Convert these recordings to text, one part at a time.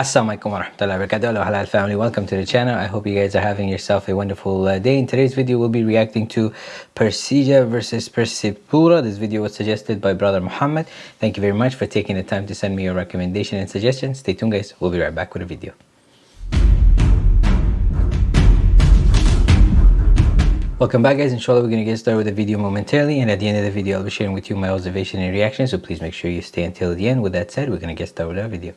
Assalamualaikum warahmatullahi wabarakatuh. Hello halal family. Welcome to the channel. I hope you guys are having yourself a wonderful uh, day. In today's video we'll be reacting to Persija versus Persipura. This video was suggested by brother Muhammad. Thank you very much for taking the time to send me your recommendation and suggestion stay tuned guys. We'll be right back with a video. Welcome back guys, inshallah we're going to get started with the video momentarily. And at the end of the video I'll be sharing with you my observation and reaction. So please make sure you stay until the end. With that said, we're going to get started with our video.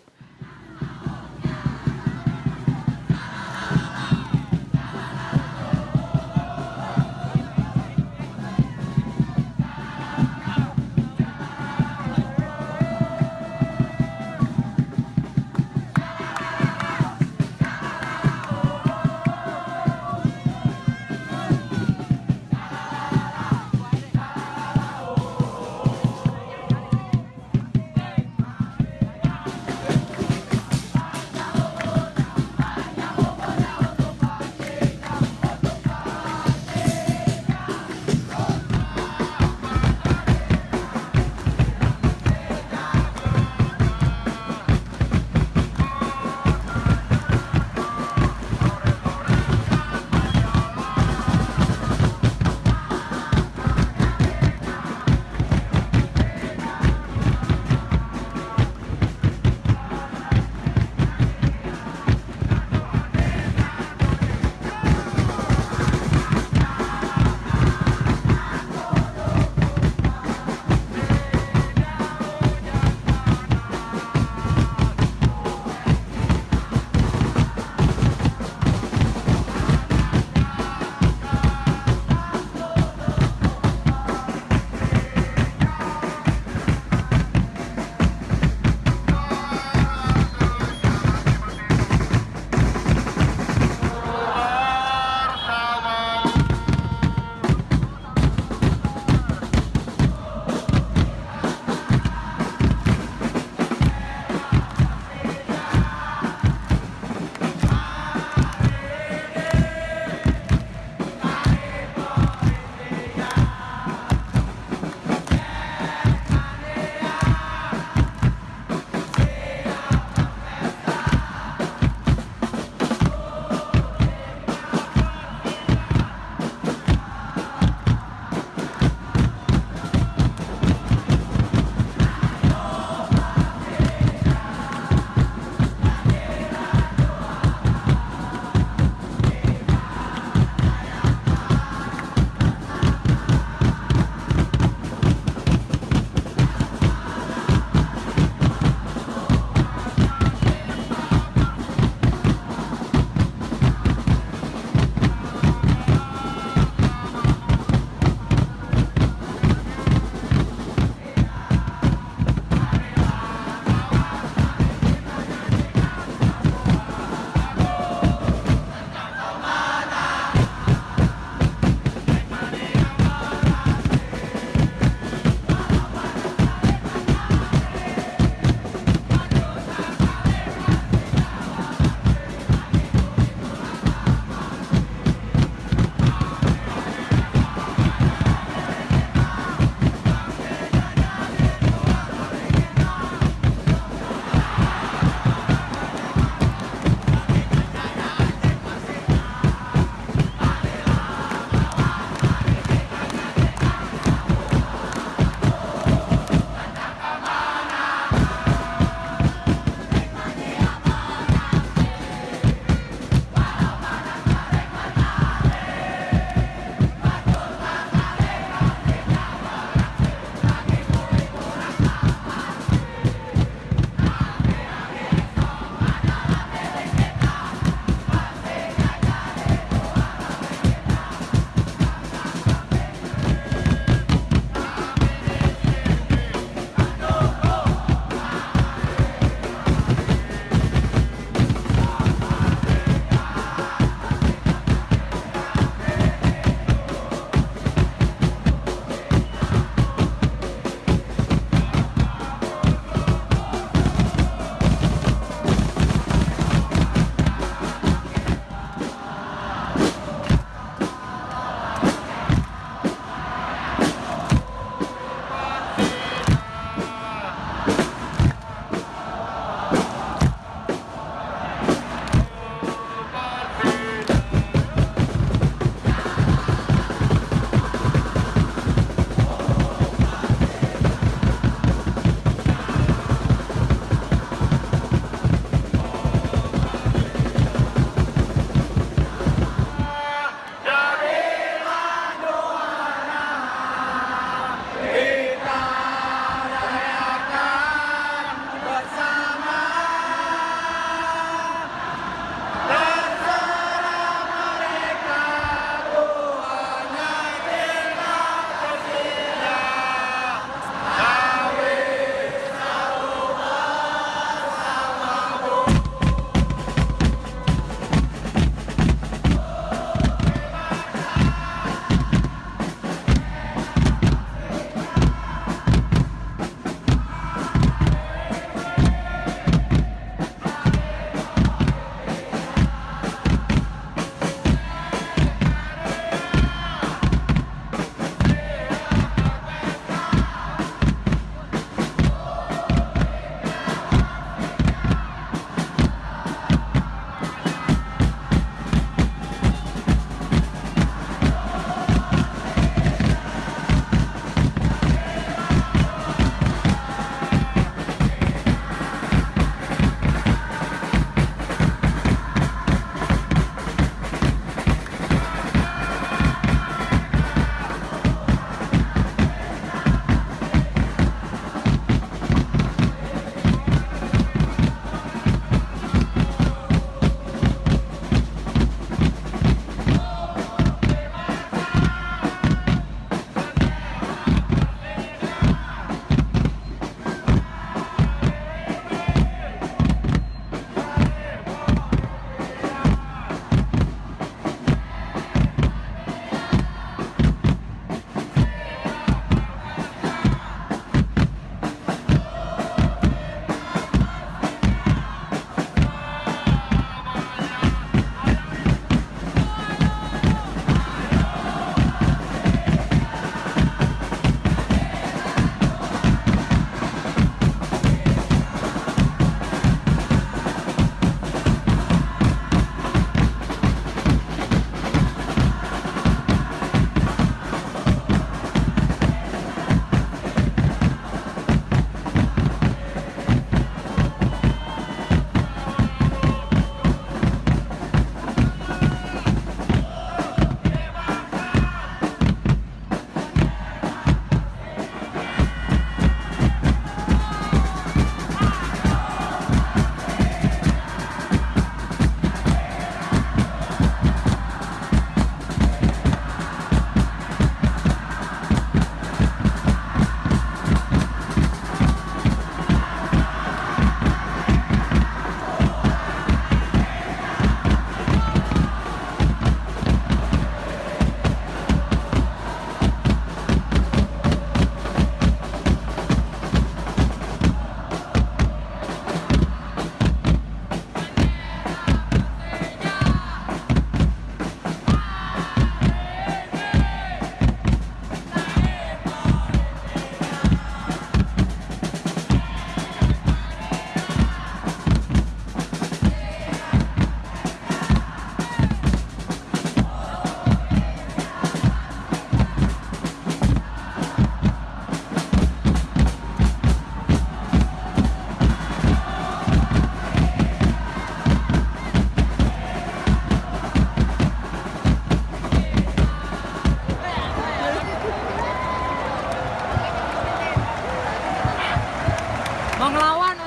mau ngelawan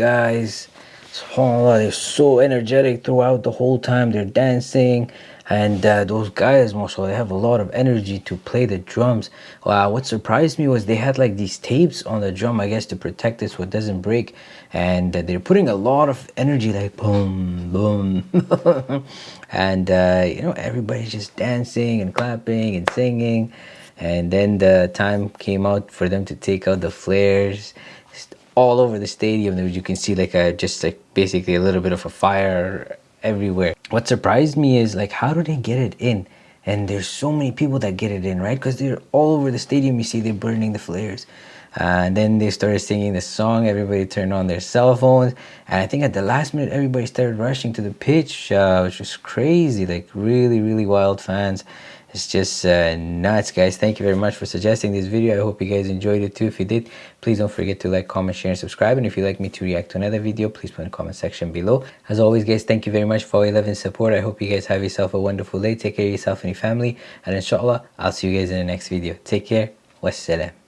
guys. Subhanallah they're so energetic throughout the whole time. They're dancing. And uh, those guys mashallah they have a lot of energy to play the drums. Wow what surprised me was they had like these tapes on the drum i guess to protect it so it doesn't break. And uh, they're putting a lot of energy like boom boom. And uh, you know everybody's just dancing and clapping and singing. And then the time came out for them to take out the flares all over the stadium you can see like a just like basically a little bit of a fire everywhere. What surprised me is like how do they get it in? And there's so many people that get it in right? Because they're all over the stadium. You see they're burning the flares. Uh, and then they started singing the song. Everybody turned on their cell phones. And i think at the last minute everybody started rushing to the pitch uh, which was crazy. Like really really wild fans it's just uh, nuts guys. Thank you very much for suggesting this video. I hope you guys enjoyed it too. If you did please don't forget to like comment share and subscribe. And if you'd like me to react to another video please put in the comment section below. As always guys thank you very much for all your love and support. I hope you guys have yourself a wonderful day. Take care of yourself and your family. And inshallah i'll see you guys in the next video. Take care. Wassalam